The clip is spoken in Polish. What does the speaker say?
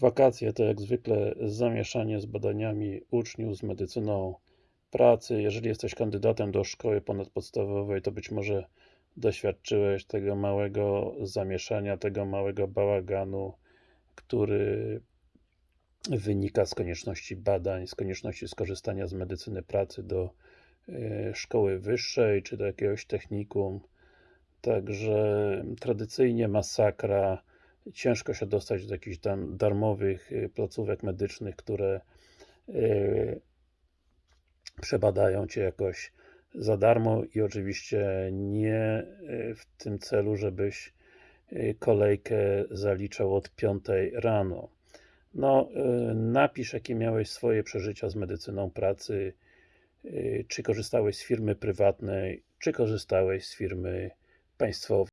Wakacje to jak zwykle zamieszanie z badaniami uczniów, z medycyną pracy. Jeżeli jesteś kandydatem do szkoły ponadpodstawowej, to być może doświadczyłeś tego małego zamieszania, tego małego bałaganu, który wynika z konieczności badań, z konieczności skorzystania z medycyny pracy do e, szkoły wyższej, czy do jakiegoś technikum. Także tradycyjnie masakra, ciężko się dostać do jakichś darmowych y, placówek medycznych, które y, przebadają Cię jakoś za darmo i oczywiście nie y, w tym celu, żebyś kolejkę zaliczał od 5 rano. No, napisz jakie miałeś swoje przeżycia z medycyną pracy, czy korzystałeś z firmy prywatnej, czy korzystałeś z firmy państwowej.